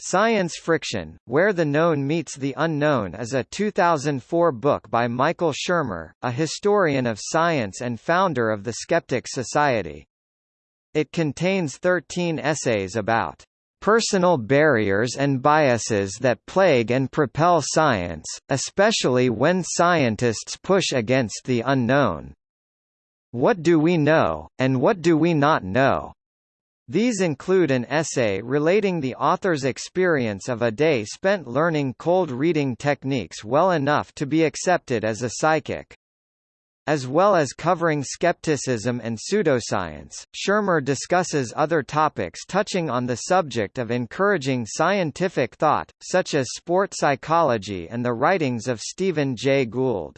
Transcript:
Science Friction, Where the Known Meets the Unknown is a 2004 book by Michael Shermer, a historian of science and founder of the Skeptics Society. It contains 13 essays about personal barriers and biases that plague and propel science, especially when scientists push against the unknown. What do we know, and what do we not know? These include an essay relating the author's experience of a day spent learning cold reading techniques well enough to be accepted as a psychic. As well as covering skepticism and pseudoscience, Shermer discusses other topics touching on the subject of encouraging scientific thought, such as sport psychology and the writings of Stephen Jay Gould.